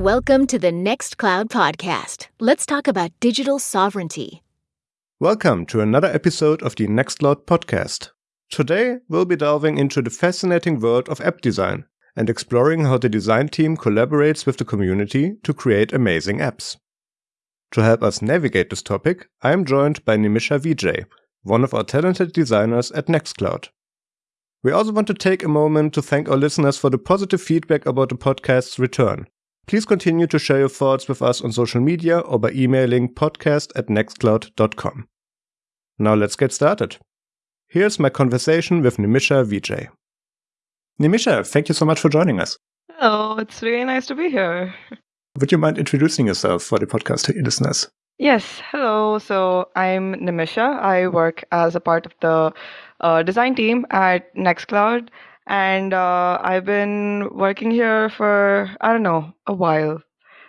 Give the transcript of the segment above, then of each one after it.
Welcome to the Nextcloud podcast. Let's talk about digital sovereignty. Welcome to another episode of the Nextcloud podcast. Today, we'll be delving into the fascinating world of app design and exploring how the design team collaborates with the community to create amazing apps. To help us navigate this topic, I am joined by Nimisha Vijay, one of our talented designers at Nextcloud. We also want to take a moment to thank our listeners for the positive feedback about the podcast's return. Please continue to share your thoughts with us on social media or by emailing podcast at nextcloud.com. Now let's get started. Here's my conversation with Nimisha Vijay. Nimisha, thank you so much for joining us. Oh, it's really nice to be here. Would you mind introducing yourself for the podcast listeners? Yes, hello. So I'm Nimisha. I work as a part of the uh, design team at Nextcloud, and uh, I've been working here for I don't know a while.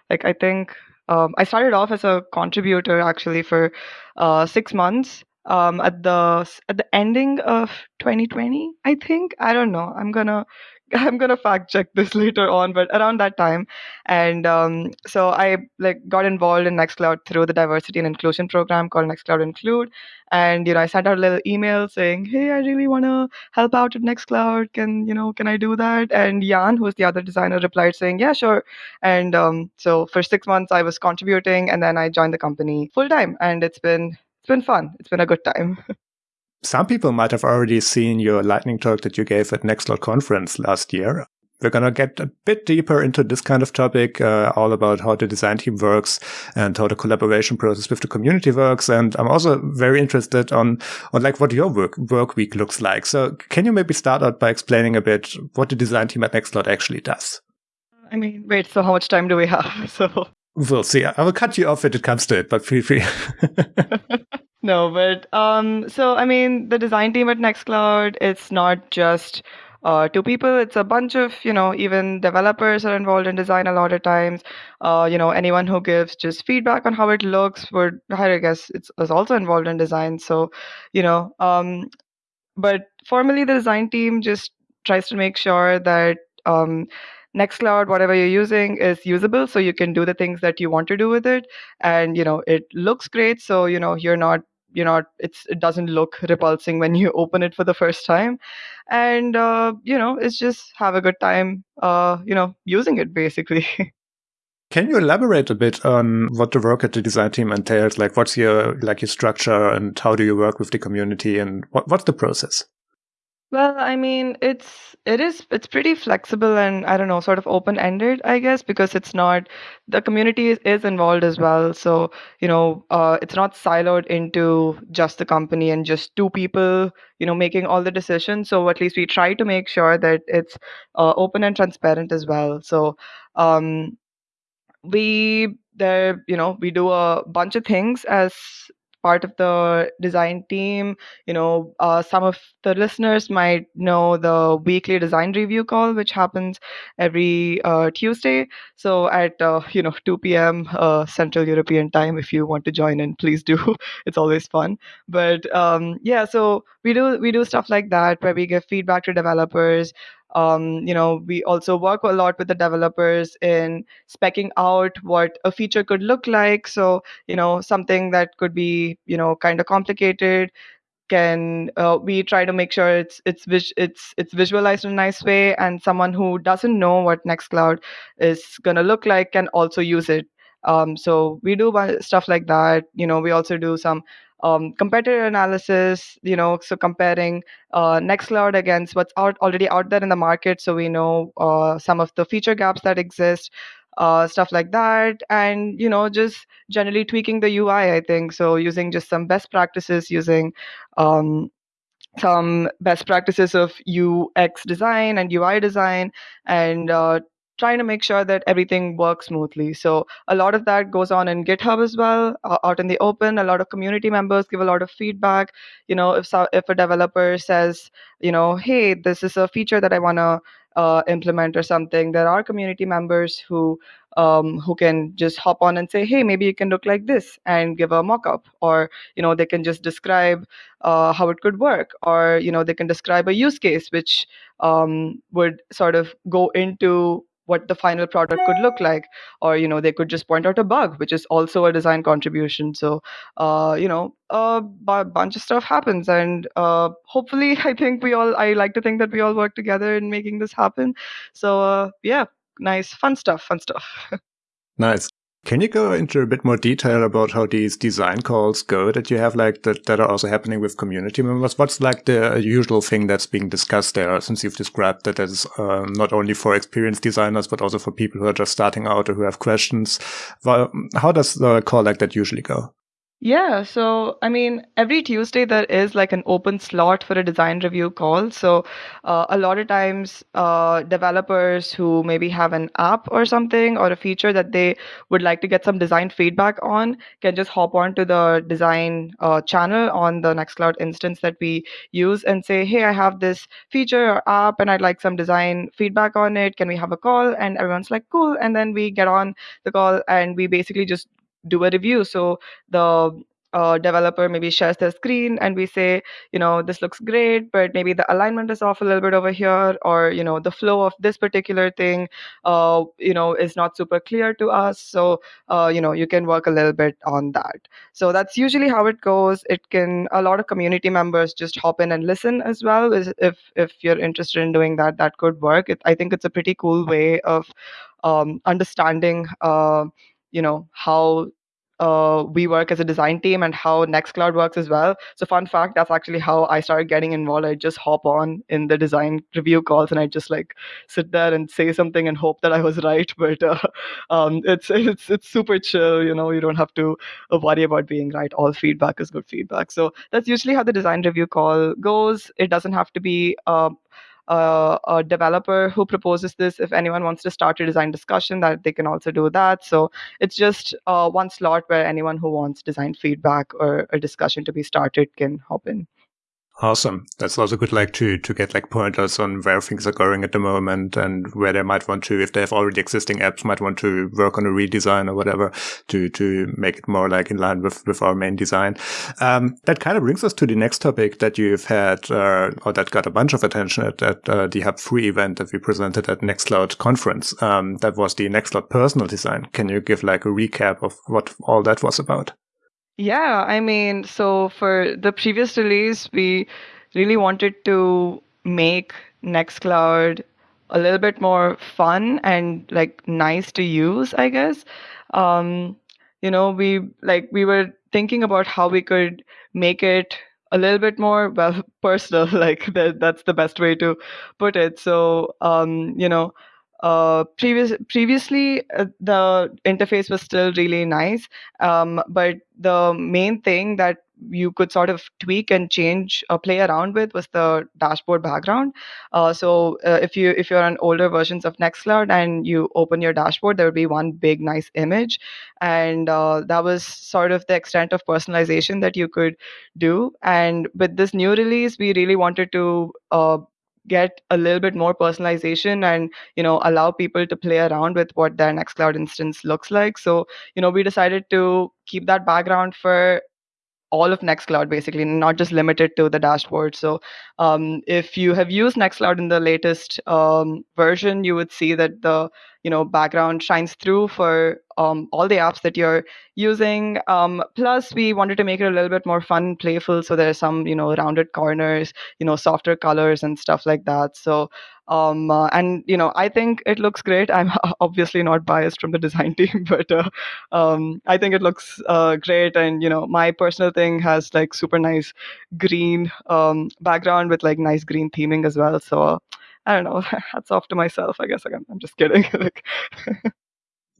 Like I think um, I started off as a contributor actually for uh, six months um, at the at the ending of 2020. I think I don't know. I'm gonna I'm gonna fact check this later on, but around that time, and um, so I like got involved in Nextcloud through the diversity and inclusion program called Nextcloud Include, and you know I sent out a little email saying, hey, I really want to help out at Nextcloud. Can you know can I do that? And Jan, who's the other designer, replied saying, yeah, sure. And um, so for six months I was contributing, and then I joined the company full time, and it's been it's been fun. It's been a good time. Some people might have already seen your lightning talk that you gave at Nextcloud conference last year. We're going to get a bit deeper into this kind of topic, uh, all about how the design team works and how the collaboration process with the community works. And I'm also very interested on, on like what your work, work week looks like. So can you maybe start out by explaining a bit what the design team at Nextcloud actually does? I mean, wait, so how much time do we have? So we'll see. I will cut you off if it comes to it, but feel free. No, but um, so I mean, the design team at Nextcloud, it's not just uh, two people. It's a bunch of, you know, even developers are involved in design a lot of times. Uh, you know, anyone who gives just feedback on how it looks would, I guess, it's is also involved in design. So, you know, um, but formally, the design team just tries to make sure that um, Nextcloud, whatever you're using, is usable, so you can do the things that you want to do with it, and you know, it looks great. So you know, you're not you're not it's it doesn't look repulsing when you open it for the first time and uh, you know it's just have a good time uh, you know using it basically Can you elaborate a bit on what the work at the design team entails? Like, what's your like your structure, and how do you work with the community, and what, what's the process? Well, I mean, it's it is it's pretty flexible and I don't know, sort of open ended, I guess, because it's not the community is, is involved as well. So you know, uh, it's not siloed into just the company and just two people, you know, making all the decisions. So at least we try to make sure that it's uh, open and transparent as well. So um, we there, you know, we do a bunch of things as part of the design team. You know, uh, some of the listeners might know the weekly design review call, which happens every uh, Tuesday. So at uh, you know 2 p.m. Uh, Central European time, if you want to join in, please do. it's always fun. But um, yeah, so we do we do stuff like that where we give feedback to developers um, you know we also work a lot with the developers in specking out what a feature could look like. So you know something that could be you know kind of complicated can uh, we try to make sure it's it's it's it's visualized in a nice way. And someone who doesn't know what nextcloud is going to look like can also use it. Um, so we do stuff like that. You know we also do some um, competitor analysis, you know, so comparing uh, Nextcloud against what's out already out there in the market, so we know uh, some of the feature gaps that exist, uh, stuff like that, and you know, just generally tweaking the UI. I think so, using just some best practices, using um, some best practices of UX design and UI design, and uh, trying to make sure that everything works smoothly. So a lot of that goes on in GitHub as well, uh, out in the open. A lot of community members give a lot of feedback. You know, if so, if a developer says, you know, hey, this is a feature that I want to uh, implement or something, there are community members who um, who can just hop on and say, hey, maybe it can look like this, and give a mock-up, or you know, they can just describe uh, how it could work, or you know, they can describe a use case which um, would sort of go into what the final product could look like or you know they could just point out a bug which is also a design contribution. So uh, you know a b- bunch of stuff happens and uh, hopefully i think we all i like to think that we all work together in making this happen. So uh, yeah nice fun stuff fun stuff. Nice can you go into a bit more detail about how these design calls go that you have like that, that are also happening with community members? What's like the usual thing that's being discussed there since you've described that as um, not only for experienced designers, but also for people who are just starting out or who have questions? Well, how does the call like that usually go? Yeah, so I mean, every Tuesday there is like an open slot for a design review call. So uh, a lot of times, uh, developers who maybe have an app or something or a feature that they would like to get some design feedback on can just hop onto the design uh, channel on the Nextcloud instance that we use and say, hey, I have this feature or app and I'd like some design feedback on it. Can we have a call? And everyone's like, cool. And then we get on the call and we basically just do a review. So the uh, developer maybe shares their screen and we say, you know, this looks great, but maybe the alignment is off a little bit over here, or you know, the flow of this particular thing, uh, you know, is not super clear to us. So, uh, you know, you can work a little bit on that. So that's usually how it goes. It can a lot of community members just hop in and listen as well. If if you're interested in doing that, that could work. It, I think it's a pretty cool way of um, understanding uh, you know how uh, we work as a design team and how Nextcloud works as well. So, fun fact, that's actually how I started getting involved. I just hop on in the design review calls and I just like sit there and say something and hope that I was right. But uh, um, it's it's it's super chill. You know, you don't have to uh, worry about being right. All feedback is good feedback. So that's usually how the design review call goes. It doesn't have to be. Uh, uh, a developer who proposes this. If anyone wants to start a design discussion, that they can also do that. So it's just uh, one slot where anyone who wants design feedback or a discussion to be started can hop in. Awesome. That's also good, like to to get like pointers on where things are going at the moment and where they might want to, if they have already existing apps, might want to work on a redesign or whatever to to make it more like in line with with our main design. Um, that kind of brings us to the next topic that you've had, uh, or that got a bunch of attention at, at uh, the Hub Three event that we presented at Nextcloud conference. Um, that was the Nextcloud personal design. Can you give like a recap of what all that was about? Yeah, I mean, so for the previous release, we really wanted to make Nextcloud a little bit more fun and like nice to use, I guess. Um, you know, we like we were thinking about how we could make it a little bit more well personal like that, that's the best way to put it so um, you know uh, previous previously uh, the interface was still really nice um, but the main thing that you could sort of tweak and change uh, play around with was the dashboard background. Uh, so uh, if you if you're on older versions of nextcloud and you open your dashboard there would be one big nice image. And uh, that was sort of the extent of personalization that you could do. And with this new release we really wanted to uh, get a little bit more personalization and you know allow people to play around with what their nextcloud instance looks like so you know we decided to keep that background for all of Nextcloud basically, not just limited to the dashboard. So um, if you have used Nextcloud in the latest um, version, you would see that the you know background shines through for um, all the apps that you're using. Um, plus, we wanted to make it a little bit more fun, playful. So there are some you know rounded corners, you know softer colors and stuff like that. So um, uh, and you know i think it looks great i'm obviously not biased from the design team but uh, um, i think it looks uh, great and you know my personal thing has like super nice green um, background with like nice green theming as well so i don't know hats off to myself i guess i'm, I'm just kidding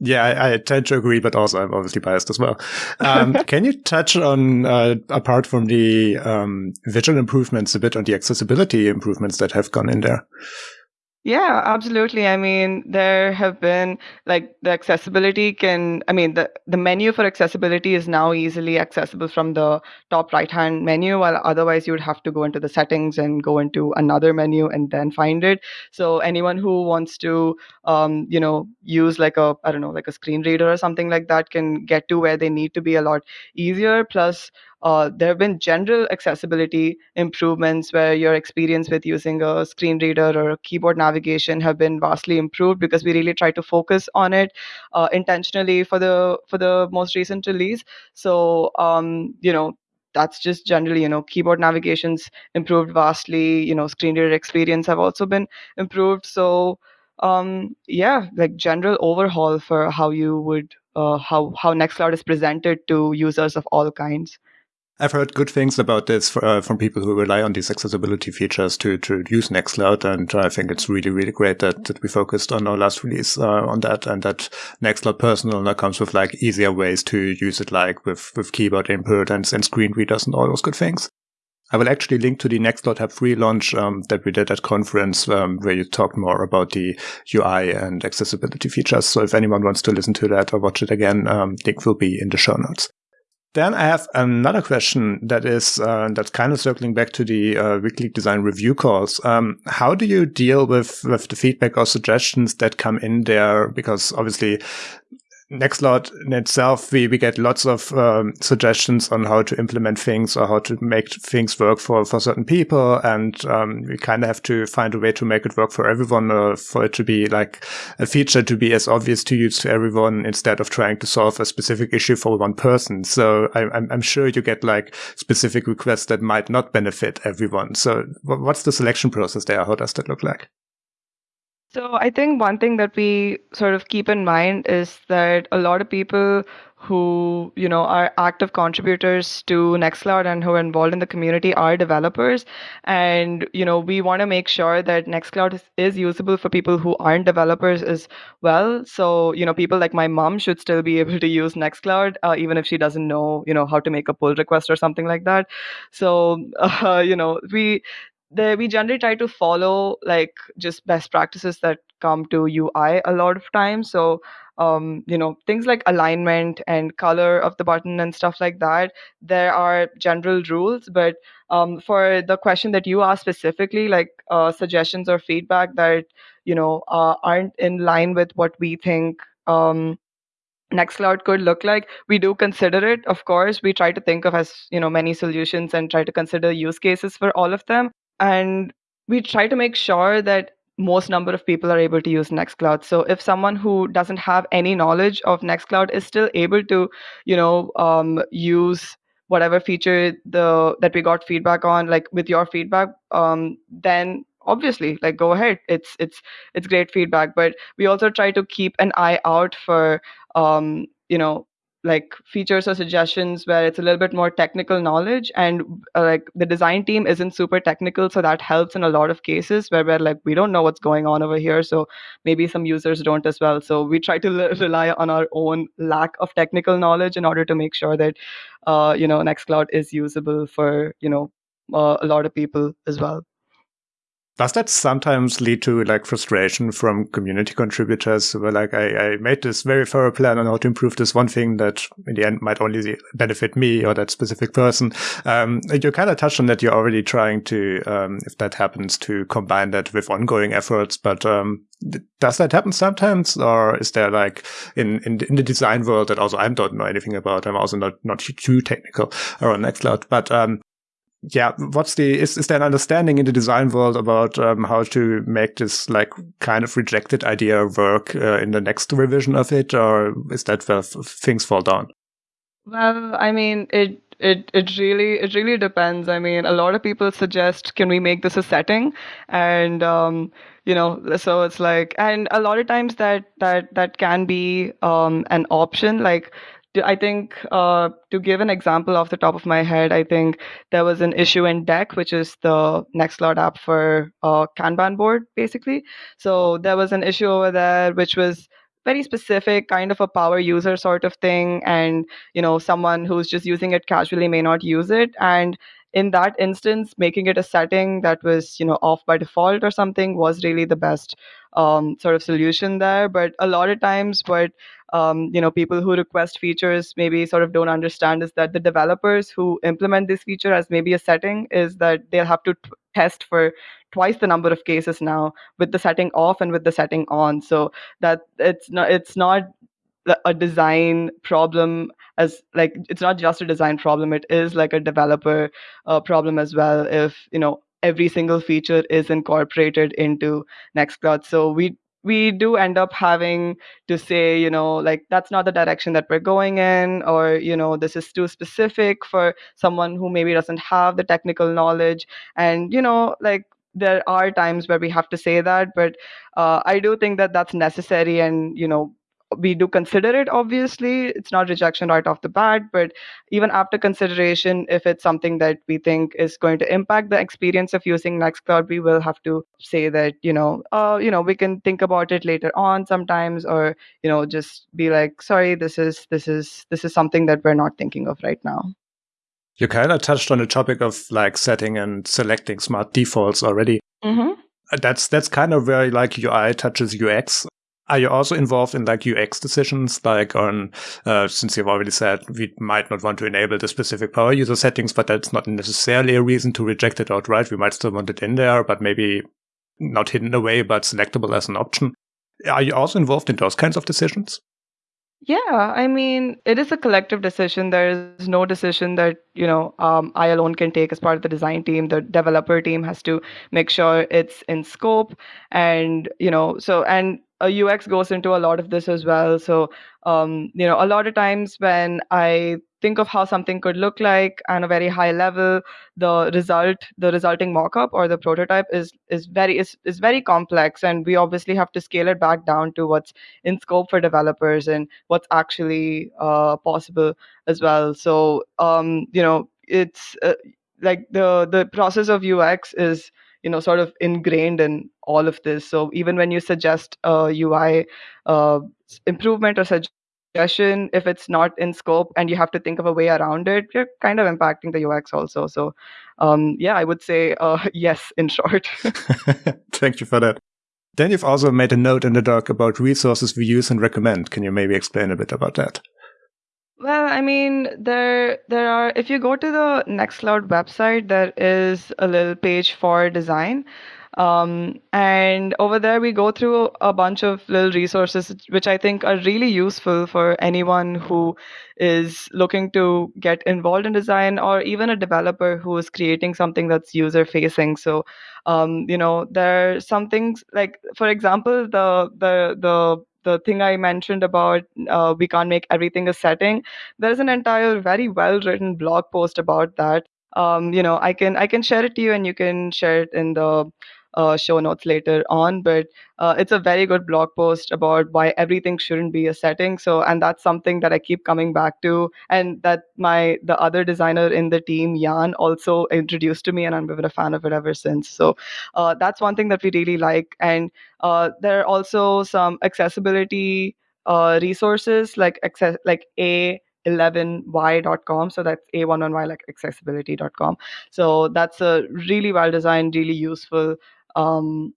Yeah, I, I, tend to agree, but also I'm obviously biased as well. Um, can you touch on, uh, apart from the um, visual improvements, a bit on the accessibility improvements that have gone in there? Yeah, absolutely. I mean, there have been like the accessibility can, I mean, the, the menu for accessibility is now easily accessible from the top right hand menu, while otherwise you would have to go into the settings and go into another menu and then find it. So anyone who wants to, um, you know, use like a, I don't know, like a screen reader or something like that can get to where they need to be a lot easier. Plus, uh, there have been general accessibility improvements where your experience with using a screen reader or keyboard navigation have been vastly improved because we really try to focus on it uh, intentionally for the for the most recent release. So um, you know that's just generally you know keyboard navigations improved vastly you know screen reader experience have also been improved. So um yeah like general overhaul for how you would uh, how how nextcloud is presented to users of all kinds I've heard good things about this for, uh, from people who rely on these accessibility features to, to use Nextcloud. And I think it's really, really great that, that we focused on our last release uh, on that and that Nextcloud Personal now comes with like easier ways to use it, like with, with keyboard input and, and screen readers and all those good things. I will actually link to the Nextcloud Hub Three launch um, that we did at conference, um, where you talked more about the UI and accessibility features. So if anyone wants to listen to that or watch it again, um, link will be in the show notes. Then I have another question that is uh, that's kind of circling back to the uh, weekly design review calls. Um, how do you deal with with the feedback or suggestions that come in there? Because obviously, Nextcloud in itself, we, we get lots of um, suggestions on how to implement things or how to make things work for, for certain people. And um, we kind of have to find a way to make it work for everyone or for it to be like a feature to be as obvious to use to everyone instead of trying to solve a specific issue for one person. So I, I'm, I'm sure you get like specific requests that might not benefit everyone. So what's the selection process there? How does that look like? So I think one thing that we sort of keep in mind is that a lot of people who you know are active contributors to Nextcloud and who are involved in the community are developers, and you know we want to make sure that Nextcloud is, is usable for people who aren't developers as well. So you know people like my mom should still be able to use Nextcloud uh, even if she doesn't know you know how to make a pull request or something like that. So uh, you know we we generally try to follow like just best practices that come to UI a lot of times. So, um, you know, things like alignment and color of the button and stuff like that. There are general rules, but um, for the question that you asked specifically, like uh, suggestions or feedback that you know uh, aren't in line with what we think. Um, Nextcloud could look like. We do consider it, of course. We try to think of as you know many solutions and try to consider use cases for all of them and we try to make sure that most number of people are able to use nextcloud. So if someone who doesn't have any knowledge of nextcloud is still able to you know um, use whatever feature the that we got feedback on like with your feedback um, then obviously like go ahead. It's it's it's great feedback. But we also try to keep an eye out for um, you know like features or suggestions where it's a little bit more technical knowledge and uh, like the design team isn't super technical so that helps in a lot of cases where we're like we don't know what's going on over here so maybe some users don't as well. So we try to rely on our own lack of technical knowledge in order to make sure that uh, you know nextcloud is usable for you know uh, a lot of people as well does that sometimes lead to like frustration from community contributors who are like, I, I made this very thorough plan on how to improve this one thing that in the end might only benefit me or that specific person? Um, you kind of touched on that you're already trying to, um, if that happens, to combine that with ongoing efforts. But um, does that happen sometimes, or is there like in, in in the design world that also I don't know anything about? I'm also not not too technical around Nextcloud, but um, yeah, what's the is is there an understanding in the design world about um, how to make this like kind of rejected idea work uh, in the next revision of it, or is that where things fall down? Well, I mean, it it it really it really depends. I mean, a lot of people suggest, can we make this a setting? And um, you know, so it's like, and a lot of times that that that can be um, an option. Like I think uh, to give an example off the top of my head, I think there was an issue in Deck, which is the Nextcloud app for uh, Kanban board, basically. So there was an issue over there, which was very specific kind of a power user sort of thing and you know someone who's just using it casually may not use it and in that instance making it a setting that was you know off by default or something was really the best um, sort of solution there. But a lot of times what um, you know people who request features maybe sort of don't understand is that the developers who implement this feature as maybe a setting is that they'll have to t- test for twice the number of cases now with the setting off and with the setting on. So that it's not it's not a design problem as like it's not just a design problem it is like a developer uh, problem as well if you know every single feature is incorporated into nextcloud. So we we do end up having to say you know like that's not the direction that we're going in or you know this is too specific for someone who maybe doesn't have the technical knowledge. And you know like there are times where we have to say that but uh, i do think that that's necessary and you know we do consider it obviously. It's not rejection right off the bat but even after consideration if it's something that we think is going to impact the experience of using nextcloud we will have to say that you know uh, you know we can think about it later on sometimes or you know just be like sorry this is this is this is something that we're not thinking of right now. You kind of touched on the topic of like setting and selecting smart defaults already. Mm-hmm. that's that's kind of where like ui touches ux are you also involved in like UX decisions, like on, uh, since you've already said we might not want to enable the specific power user settings, but that's not necessarily a reason to reject it outright. We might still want it in there, but maybe not hidden away, but selectable as an option. Are you also involved in those kinds of decisions? Yeah, I mean, it is a collective decision. There is no decision that, you know, um, I alone can take as part of the design team. The developer team has to make sure it's in scope. And, you know, so, and a UX goes into a lot of this as well. So, um, you know, a lot of times when I think of how something could look like on a very high level, the result, the resulting mockup or the prototype is is very is, is very complex, and we obviously have to scale it back down to what's in scope for developers and what's actually uh, possible as well. So, um, you know, it's uh, like the the process of UX is you know sort of ingrained in all of this. So even when you suggest a ui uh, improvement or suggestion if it's not in scope and you have to think of a way around it you're kind of impacting the ux also. So um, yeah i would say uh, yes in short. Thank you for that. Then you've also made a note in the doc about resources we use and recommend. Can you maybe explain a bit about that well, I mean, there there are if you go to the Nextcloud website, there is a little page for design. Um, and over there, we go through a bunch of little resources, which I think are really useful for anyone who is looking to get involved in design or even a developer who is creating something that's user facing. So, um, you know, there are some things like, for example, the the the the thing I mentioned about uh, we can't make everything a setting. There's an entire very well written blog post about that. Um, you know, I can I can share it to you, and you can share it in the uh, show notes later on. But uh, it's a very good blog post about why everything shouldn't be a setting. So, and that's something that I keep coming back to, and that my the other designer in the team, Jan, also introduced to me, and I've been a fan of it ever since. So, uh, that's one thing that we really like. And uh, there are also some accessibility uh, resources like access like a 11y.com so that's a11y like accessibility.com so that's a really well designed really useful um,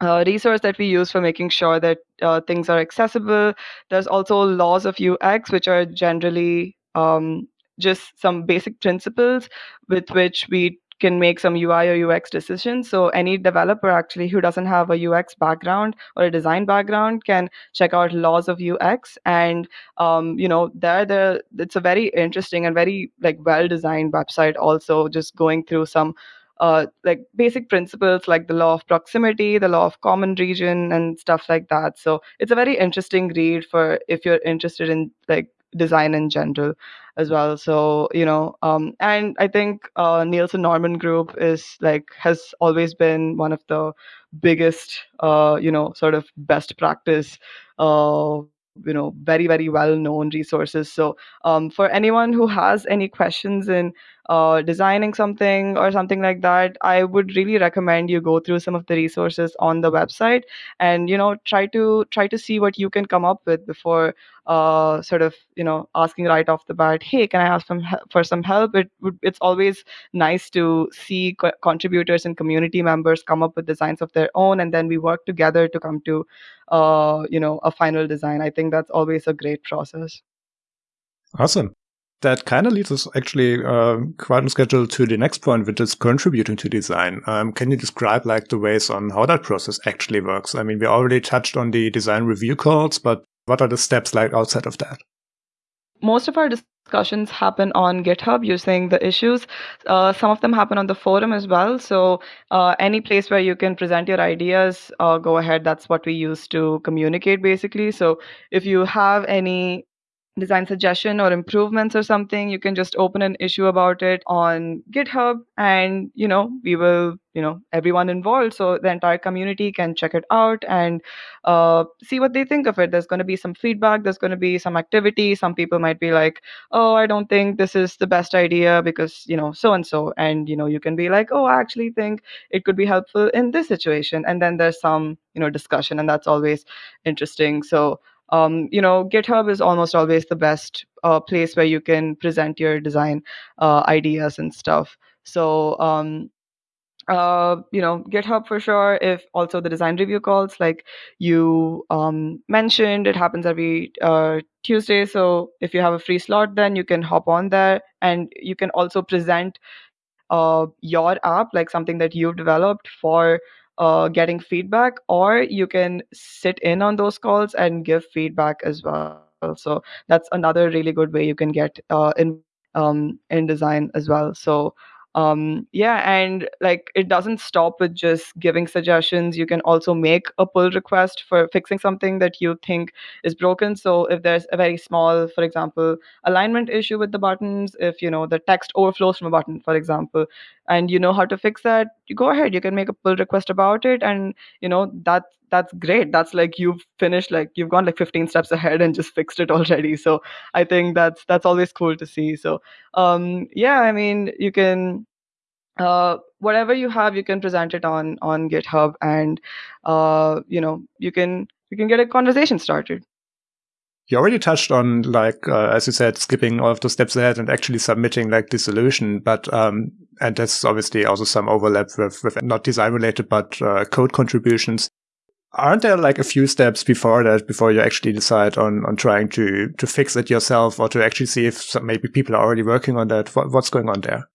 uh, resource that we use for making sure that uh, things are accessible. There's also laws of UX, which are generally um, just some basic principles with which we can make some UI or UX decisions. So any developer actually who doesn't have a UX background or a design background can check out laws of UX, and um, you know there the it's a very interesting and very like well designed website. Also, just going through some uh, like basic principles like the law of proximity, the law of common region, and stuff like that. So it's a very interesting read for if you're interested in like design in general as well. So you know, um, and I think uh, Nielsen Norman Group is like has always been one of the biggest, uh, you know, sort of best practice. Uh, you know very very well known resources so um, for anyone who has any questions in uh, designing something or something like that i would really recommend you go through some of the resources on the website and you know try to try to see what you can come up with before uh, sort of you know asking right off the bat hey can i ask some for some help? It would it's always nice to see co- contributors and community members come up with designs of their own and then we work together to come to uh, you know a final design. I think that's always a great process. Awesome that kind of leads us actually uh, quite on schedule to the next point, which is contributing to design. Um, can you describe like the ways on how that process actually works? I mean, we already touched on the design review calls, but What are the steps like outside of that? Most of our discussions happen on GitHub using the issues. Uh, some of them happen on the forum as well. So, uh, any place where you can present your ideas, uh, go ahead. That's what we use to communicate basically. So, if you have any design suggestion or improvements or something you can just open an issue about it on github and you know we will you know everyone involved. So the entire community can check it out and uh, see what they think of it. There's going to be some feedback there's going to be some activity. Some people might be like oh i don't think this is the best idea because you know so and so. And you know you can be like oh i actually think it could be helpful in this situation. And then there's some you know discussion and that's always interesting. So um, you know github is almost always the best uh, place where you can present your design uh, ideas and stuff. So um, uh, you know github for sure if also the design review calls like you um, mentioned it happens every uh, tuesday. So if you have a free slot then you can hop on there and you can also present uh, your app like something that you've developed for uh, getting feedback, or you can sit in on those calls and give feedback as well. So that's another really good way you can get uh, in um, in design as well. So um, yeah, and like it doesn't stop with just giving suggestions. You can also make a pull request for fixing something that you think is broken. So if there's a very small, for example, alignment issue with the buttons, if you know the text overflows from a button, for example, and you know how to fix that, you go ahead. You can make a pull request about it, and you know that that's great. That's like you've finished, like you've gone like 15 steps ahead and just fixed it already. So I think that's that's always cool to see. So um, yeah, I mean, you can uh, whatever you have, you can present it on on GitHub, and uh, you know you can you can get a conversation started. You already touched on like uh, as you said, skipping all of the steps ahead and actually submitting like the solution, but um, and there's obviously also some overlap with, with not design related but uh, code contributions aren't there like a few steps before that before you actually decide on on trying to to fix it yourself or to actually see if some, maybe people are already working on that? What, what's going on there?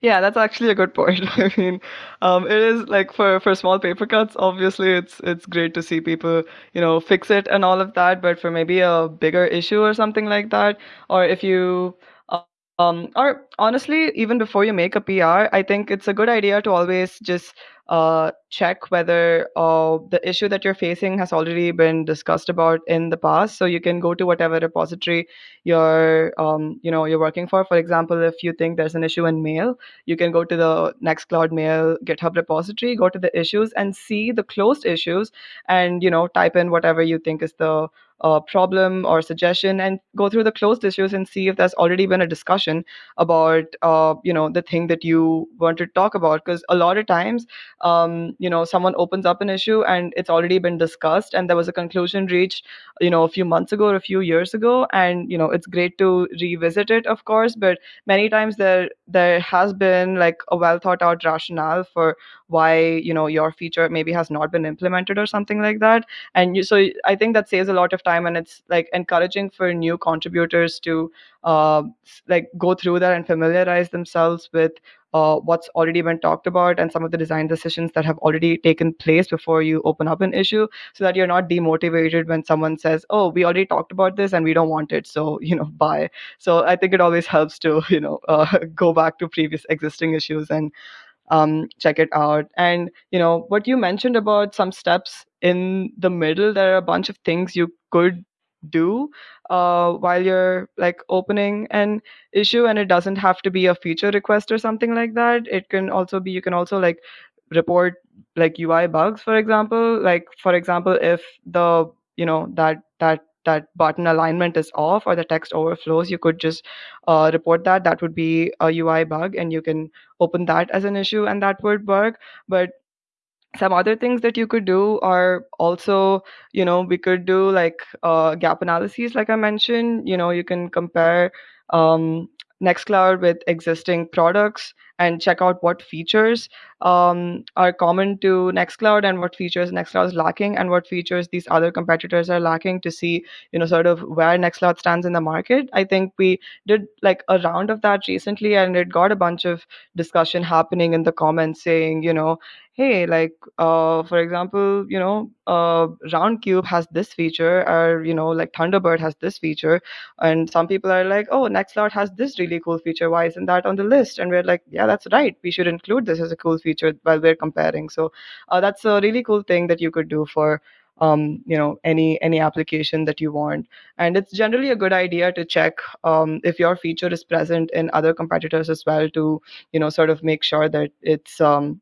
Yeah that's actually a good point. I mean um, it is like for for small paper cuts obviously it's it's great to see people you know fix it and all of that but for maybe a bigger issue or something like that or if you um, or honestly, even before you make a PR, I think it's a good idea to always just uh, check whether uh, the issue that you're facing has already been discussed about in the past. So you can go to whatever repository you're, um, you know, you're working for. For example, if you think there's an issue in Mail, you can go to the Nextcloud Mail GitHub repository, go to the issues, and see the closed issues, and you know, type in whatever you think is the uh, problem or suggestion and go through the closed issues and see if there's already been a discussion about uh, you know the thing that you want to talk about. Because a lot of times um, you know someone opens up an issue and it's already been discussed and there was a conclusion reached you know a few months ago or a few years ago and you know it's great to revisit it of course but many times there there has been like a well thought out rationale for why you know your feature maybe has not been implemented or something like that. And you, so i think that saves a lot of time and it's like encouraging for new contributors to uh, like go through that and familiarize themselves with uh, what's already been talked about and some of the design decisions that have already taken place before you open up an issue so that you're not demotivated when someone says oh we already talked about this and we don't want it so you know bye. So i think it always helps to you know uh, go back to previous existing issues and um, check it out. And you know what you mentioned about some steps in the middle. There are a bunch of things you could do uh, while you're like opening an issue, and it doesn't have to be a feature request or something like that. It can also be you can also like report like UI bugs, for example. Like for example, if the you know that that that button alignment is off or the text overflows, you could just uh, report that. That would be a UI bug, and you can open that as an issue, and that would work. But some other things that you could do are also you know we could do like uh, gap analyses like i mentioned you know you can compare um, nextcloud with existing products and check out what features um, are common to Nextcloud and what features Nextcloud is lacking and what features these other competitors are lacking to see, you know, sort of where Nextcloud stands in the market. I think we did like a round of that recently and it got a bunch of discussion happening in the comments saying, you know, hey, like uh, for example, you know, uh, Roundcube has this feature, or you know, like Thunderbird has this feature, and some people are like, oh, Nextcloud has this really cool feature. Why isn't that on the list? And we're like, yeah, that's right. We should include this as a cool feature while we're comparing. So uh, that's a really cool thing that you could do for um, you know any any application that you want and it's generally a good idea to check um, if your feature is present in other competitors as well to you know sort of make sure that it's um,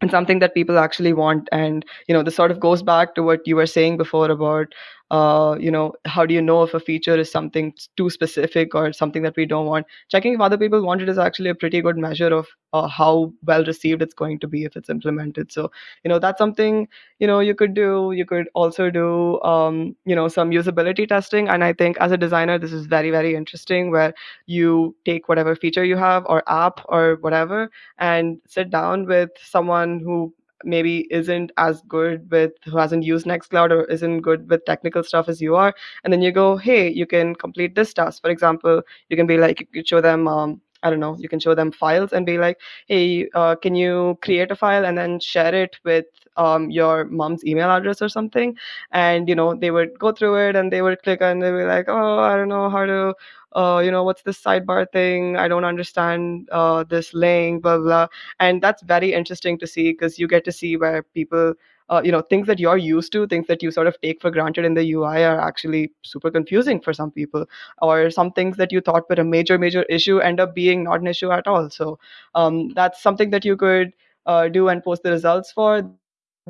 and something that people actually want and you know this sort of goes back to what you were saying before about uh, you know how do you know if a feature is something too specific or something that we don't want? Checking if other people want it is actually a pretty good measure of uh, how well received it's going to be if it's implemented. So you know that's something you know you could do. You could also do um, you know some usability testing. And i think as a designer this is very very interesting where you take whatever feature you have or app or whatever and sit down with someone who maybe isn't as good with who hasn't used nextcloud or isn't good with technical stuff as you are and then you go hey you can complete this task. For example you can be like you show them um, I don't know, you can show them files and be like, hey, uh, can you create a file and then share it with um, your mom's email address or something? And, you know, they would go through it and they would click and they would be like, oh, I don't know how to uh, you know, what's this sidebar thing? I don't understand uh, this link, blah, blah. And that's very interesting to see because you get to see where people, uh, you know, things that you're used to, things that you sort of take for granted in the UI are actually super confusing for some people. Or some things that you thought were a major, major issue end up being not an issue at all. So um, that's something that you could uh, do and post the results for.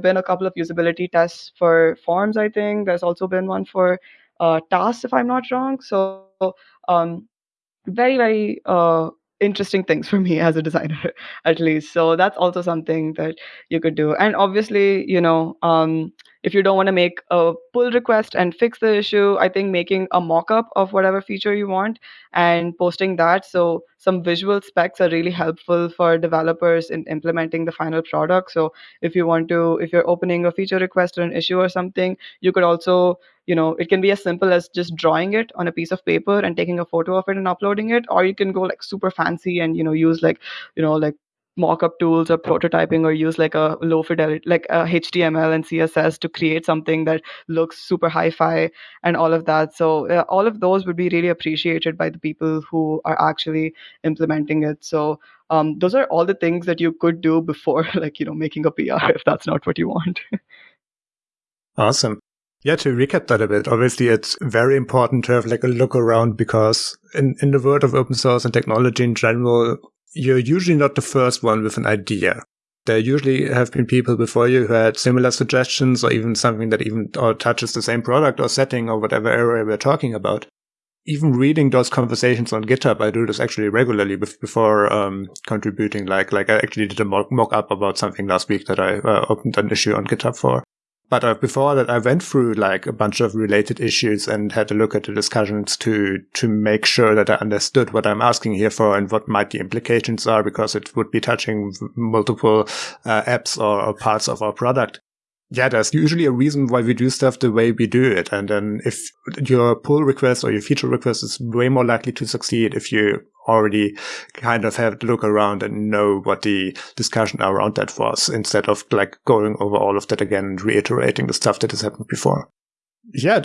Been a couple of usability tests for forms, I think. There's also been one for uh, tasks, if I'm not wrong. So um, very very uh, interesting things for me as a designer at least so that's also something that you could do and obviously you know um, if you don't want to make a pull request and fix the issue i think making a mock-up of whatever feature you want and posting that. So some visual specs are really helpful for developers in implementing the final product. So if you want to if you're opening a feature request or an issue or something you could also you know it can be as simple as just drawing it on a piece of paper and taking a photo of it and uploading it or you can go like super fancy and you know use like you know like mock-up tools or prototyping or use like a low fidelity like a html and css to create something that looks super hi-fi and all of that. So uh, all of those would be really appreciated by the people who are actually implementing it. So um, those are all the things that you could do before like you know making a pr if that's not what you want. Awesome. Yeah, to recap that a bit, obviously it's very important to have like a look around because in, in the world of open source and technology in general, you're usually not the first one with an idea. There usually have been people before you who had similar suggestions or even something that even or touches the same product or setting or whatever area we're talking about. Even reading those conversations on GitHub, I do this actually regularly before um, contributing. Like, like I actually did a mock, up about something last week that I uh, opened an issue on GitHub for. But uh, before that, I went through like a bunch of related issues and had a look at the discussions to to make sure that I understood what I'm asking here for and what might the implications are, because it would be touching multiple uh, apps or, or parts of our product yeah, there's usually a reason why we do stuff the way we do it. And then if your pull request or your feature request is way more likely to succeed if you already kind of have to look around and know what the discussion around that was instead of like going over all of that again and reiterating the stuff that has happened before. Yeah,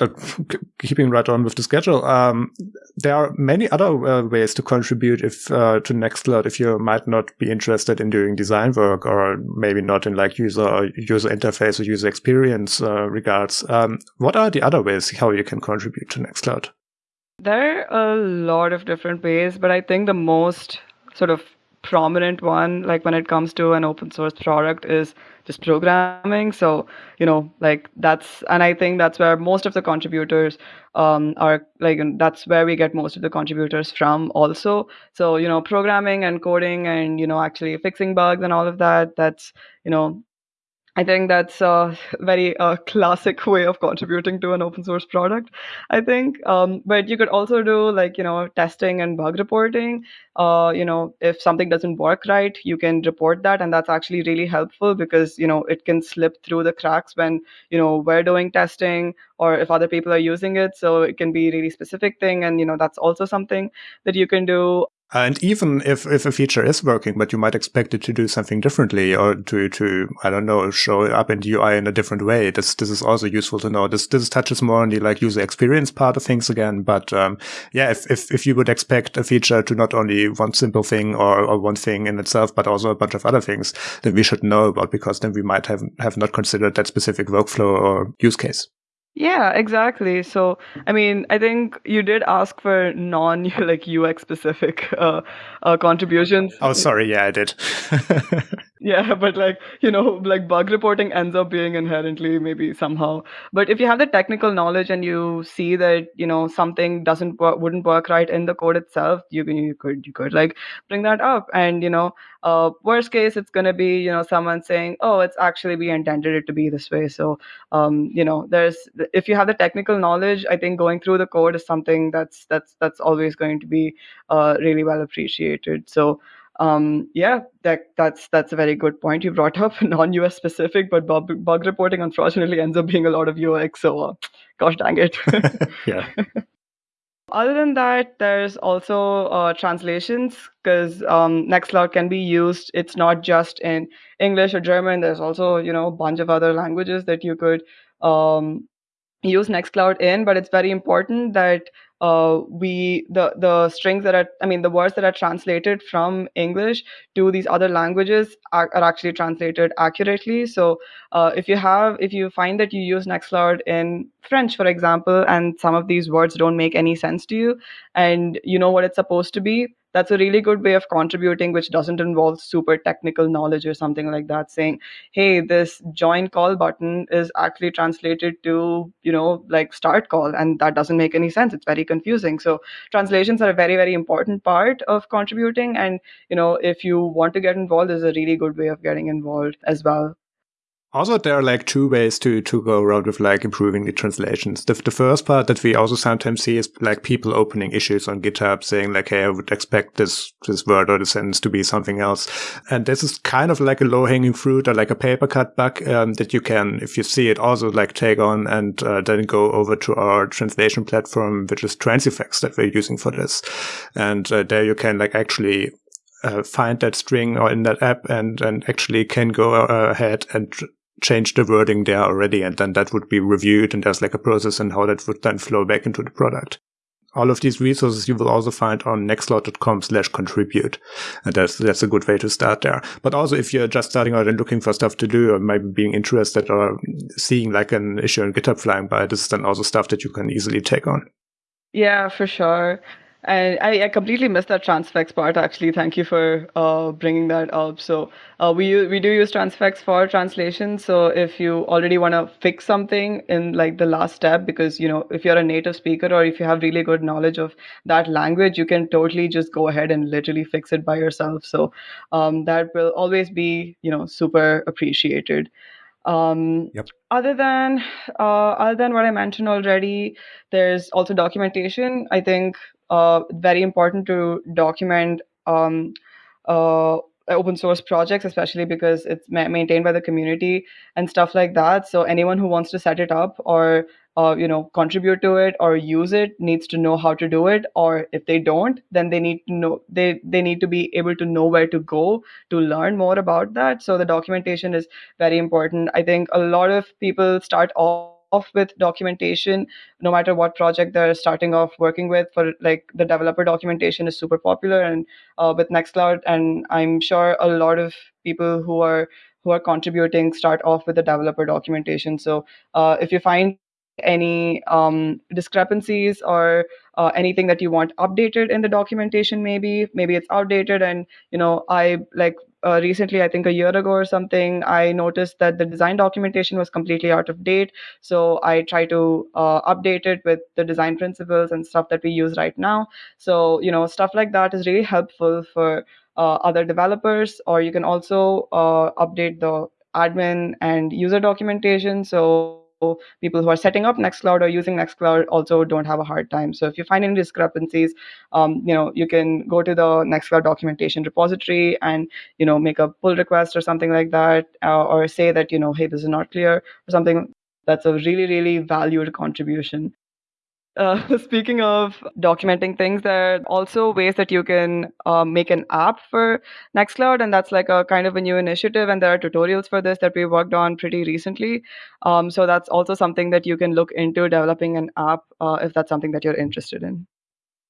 keeping right on with the schedule. Um, there are many other uh, ways to contribute if uh, to Nextcloud if you might not be interested in doing design work or maybe not in like user user interface or user experience uh, regards. Um, what are the other ways how you can contribute to Nextcloud? There are a lot of different ways, but I think the most sort of prominent one, like when it comes to an open source product, is just programming. So, you know, like that's, and I think that's where most of the contributors um, are like, that's where we get most of the contributors from also. So, you know, programming and coding and, you know, actually fixing bugs and all of that, that's, you know, I think that's a very uh, classic way of contributing to an open source product. I think, um, but you could also do like you know testing and bug reporting. Uh, you know, if something doesn't work right, you can report that, and that's actually really helpful because you know it can slip through the cracks when you know we're doing testing or if other people are using it. So it can be really specific thing, and you know that's also something that you can do. And even if, if a feature is working, but you might expect it to do something differently or to, to, I don't know, show up in the UI in a different way. This, this is also useful to know. This, this touches more on the like user experience part of things again. But, um, yeah, if, if, if you would expect a feature to not only one simple thing or, or one thing in itself, but also a bunch of other things, then we should know about because then we might have, have not considered that specific workflow or use case. Yeah, exactly. So, I mean, I think you did ask for non like UX specific uh, uh, contributions. Oh, sorry. Yeah, I did. yeah, but like you know, like bug reporting ends up being inherently maybe somehow. But if you have the technical knowledge and you see that you know something doesn't work, wouldn't work right in the code itself, you can you could you could like bring that up. And you know, uh, worst case, it's gonna be you know someone saying, oh, it's actually we intended it to be this way. So, um, you know, there's if you have the technical knowledge, I think going through the code is something that's that's that's always going to be uh, really well appreciated. So um, yeah, that that's that's a very good point you brought up. Non-US specific, but bug, bug reporting unfortunately ends up being a lot of UX. So, uh, gosh dang it. yeah. Other than that, there's also uh, translations because um, Nextcloud can be used. It's not just in English or German. There's also you know a bunch of other languages that you could um, use Nextcloud in, but it's very important that uh, we the the strings that are I mean the words that are translated from English to these other languages are, are actually translated accurately. So uh, if you have if you find that you use Nextcloud in French, for example, and some of these words don't make any sense to you, and you know what it's supposed to be, that's a really good way of contributing which doesn't involve super technical knowledge or something like that saying hey this join call button is actually translated to you know like start call and that doesn't make any sense. It's very confusing. So translations are a very very important part of contributing and you know if you want to get involved is a really good way of getting involved as well also, there are like two ways to, to go around with like improving the translations. The, the first part that we also sometimes see is like people opening issues on GitHub saying like, Hey, I would expect this, this word or the sentence to be something else. And this is kind of like a low hanging fruit or like a paper cut bug, um, that you can, if you see it, also like take on and uh, then go over to our translation platform, which is Transifex that we're using for this. And uh, there you can like actually uh, find that string or in that app and, and actually can go uh, ahead and change the wording there already and then that would be reviewed and there's like a process and how that would then flow back into the product. All of these resources you will also find on nextcloud.com slash contribute. And that's, that's a good way to start there. But also if you're just starting out and looking for stuff to do or maybe being interested or seeing like an issue on GitHub flying by, this is then also stuff that you can easily take on. Yeah, for sure. And I, I completely missed that Transifex part. Actually, thank you for uh, bringing that up. So uh, we we do use Transifex for translation. So if you already want to fix something in like the last step, because you know if you're a native speaker or if you have really good knowledge of that language, you can totally just go ahead and literally fix it by yourself. So um, that will always be you know super appreciated. Um, yep. Other than uh, other than what I mentioned already, there's also documentation. I think uh, very important to document um, uh, open source projects, especially because it's ma- maintained by the community and stuff like that. So anyone who wants to set it up or uh, you know contribute to it or use it needs to know how to do it. Or if they don't then they need to know they they need to be able to know where to go to learn more about that. So the documentation is very important. I think a lot of people start off off with documentation no matter what project they're starting off working with for like the developer documentation is super popular and uh, with nextcloud and i'm sure a lot of people who are who are contributing start off with the developer documentation. So uh, if you find any um, discrepancies or uh, anything that you want updated in the documentation maybe maybe it's outdated and you know i like uh, recently i think a year ago or something i noticed that the design documentation was completely out of date so i try to uh, update it with the design principles and stuff that we use right now so you know stuff like that is really helpful for uh, other developers or you can also uh, update the admin and user documentation. So people who are setting up Nextcloud or using Nextcloud also don't have a hard time. So if you find any discrepancies, um, you know, you can go to the Nextcloud documentation repository and, you know, make a pull request or something like that, uh, or say that, you know, hey, this is not clear or something. That's a really, really valued contribution. Uh, speaking of documenting things, there are also ways that you can uh, make an app for Nextcloud, and that's like a kind of a new initiative. And there are tutorials for this that we worked on pretty recently. Um, so that's also something that you can look into developing an app uh, if that's something that you're interested in.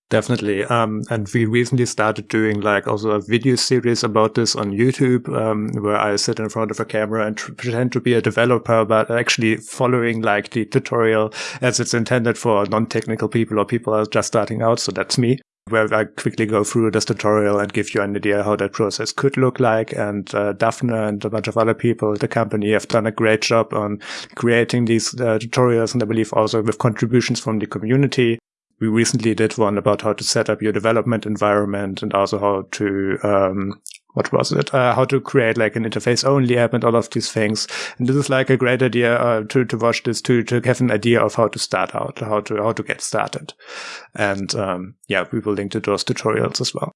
Definitely. Um, and we recently started doing like also a video series about this on YouTube, um, where I sit in front of a camera and pretend to be a developer, but actually following like the tutorial as it's intended for non-technical people or people are just starting out. So that's me where I quickly go through this tutorial and give you an idea how that process could look like. And uh, Daphne and a bunch of other people at the company have done a great job on creating these uh, tutorials. And I believe also with contributions from the community we recently did one about how to set up your development environment and also how to um, what was it? Uh, how to create like an interface only app and all of these things. And this is like a great idea uh, to to watch this to to have an idea of how to start out, how to how to get started. And um, yeah, we will link to those tutorials as well.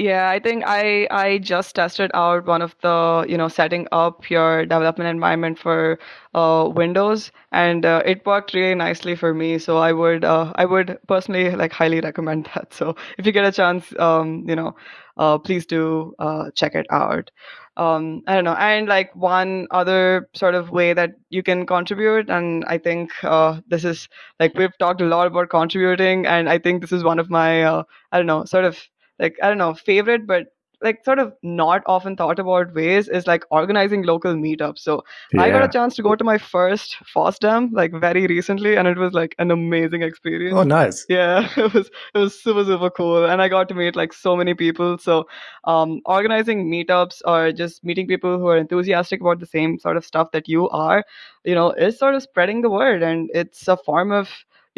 Yeah, I think I I just tested out one of the you know setting up your development environment for uh, Windows, and uh, it worked really nicely for me. So I would uh, I would personally like highly recommend that. So if you get a chance, um, you know, uh, please do uh, check it out. Um, I don't know, and like one other sort of way that you can contribute, and I think uh, this is like we've talked a lot about contributing, and I think this is one of my I don't know sort of like I don't know favorite, but like sort of not often thought about ways is like organizing local meetups. So yeah. I got a chance to go to my first FOSDEM like very recently, and it was like an amazing experience. Oh, nice! Yeah, it was it was super super cool, and I got to meet like so many people. So um, organizing meetups or just meeting people who are enthusiastic about the same sort of stuff that you are, you know, is sort of spreading the word, and it's a form of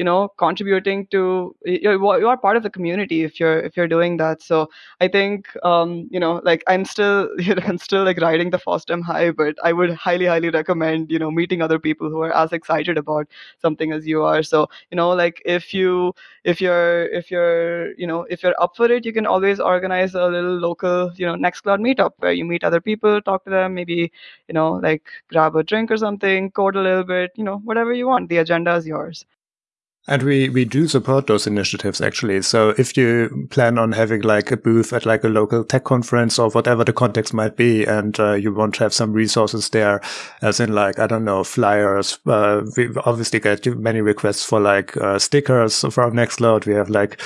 you know contributing to you you are part of the community if you're if you're doing that. So i think um you know like i'm still you know, i'm still like riding the FOSDEM high but i would highly highly recommend you know meeting other people who are as excited about something as you are. So you know like if you if you're if you're you know if you're up for it you can always organize a little local you know nextcloud meetup where you meet other people talk to them maybe you know like grab a drink or something code a little bit you know whatever you want. The agenda is yours and we, we do support those initiatives actually. So if you plan on having like a booth at like a local tech conference or whatever the context might be, and uh, you want to have some resources there, as in like, I don't know, flyers, uh, we obviously get many requests for like uh, stickers from Nextcloud. We have like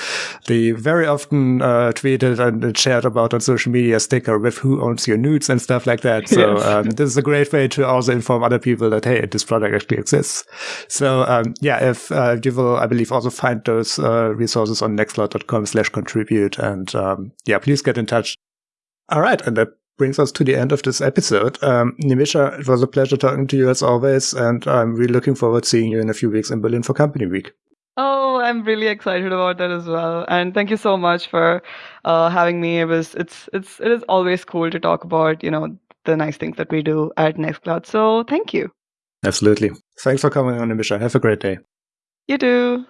the very often uh, tweeted and shared about on social media sticker with who owns your nudes and stuff like that. So yes. um, this is a great way to also inform other people that, hey, this product actually exists. So um, yeah, if uh, you will I believe, also find those uh, resources on nextcloud.com slash contribute. And um, yeah, please get in touch. All right. And that brings us to the end of this episode. Um, Nimisha, it was a pleasure talking to you as always. And I'm really looking forward to seeing you in a few weeks in Berlin for Company Week. Oh, I'm really excited about that as well. And thank you so much for uh, having me. It was, it's, it's, it is always cool to talk about, you know, the nice things that we do at Nextcloud. So thank you. Absolutely. Thanks for coming on, Nimisha. Have a great day. You do.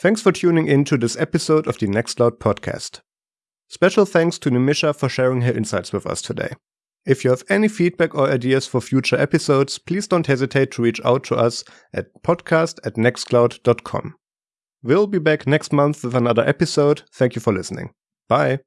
Thanks for tuning in to this episode of the Nextcloud podcast. Special thanks to Nimisha for sharing her insights with us today. If you have any feedback or ideas for future episodes, please don't hesitate to reach out to us at podcast at nextcloud.com. We'll be back next month with another episode. Thank you for listening. Bye.